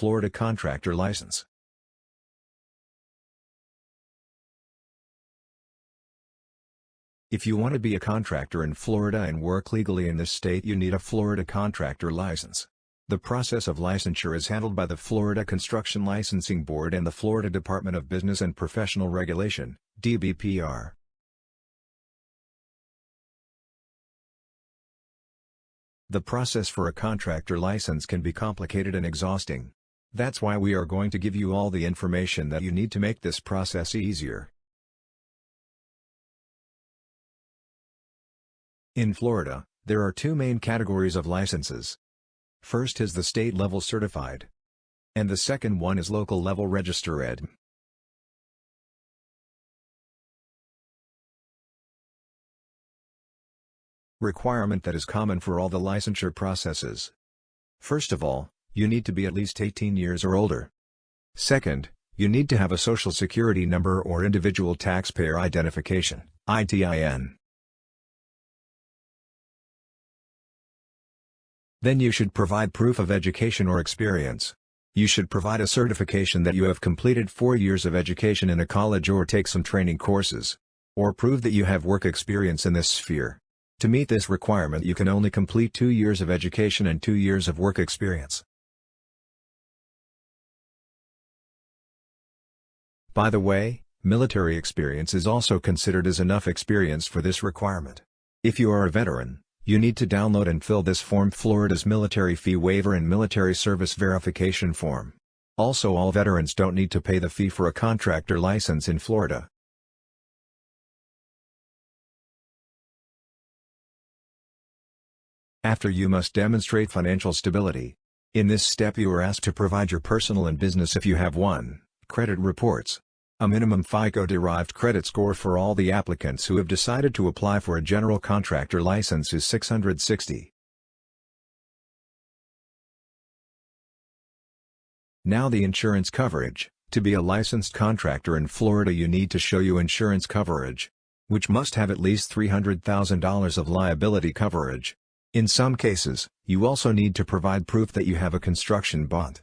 Florida contractor license. If you want to be a contractor in Florida and work legally in this state you need a Florida contractor license. The process of licensure is handled by the Florida Construction Licensing Board and the Florida Department of Business and Professional Regulation, DBPR. The process for a contractor license can be complicated and exhausting. That's why we are going to give you all the information that you need to make this process easier. In Florida, there are two main categories of licenses. First is the state-level certified. And the second one is local-level register ed. Requirement that is common for all the licensure processes. First of all, you need to be at least 18 years or older. Second, you need to have a social security number or individual taxpayer identification, ITIN. Then you should provide proof of education or experience. You should provide a certification that you have completed four years of education in a college or take some training courses. Or prove that you have work experience in this sphere. To meet this requirement you can only complete two years of education and two years of work experience. By the way, military experience is also considered as enough experience for this requirement. If you are a veteran, you need to download and fill this form Florida's Military Fee Waiver and Military Service Verification Form. Also all veterans don't need to pay the fee for a contractor license in Florida. After you must demonstrate financial stability. In this step you are asked to provide your personal and business if you have one, credit reports, a minimum FICO-derived credit score for all the applicants who have decided to apply for a general contractor license is 660. Now the insurance coverage. To be a licensed contractor in Florida you need to show you insurance coverage, which must have at least $300,000 of liability coverage. In some cases, you also need to provide proof that you have a construction bond.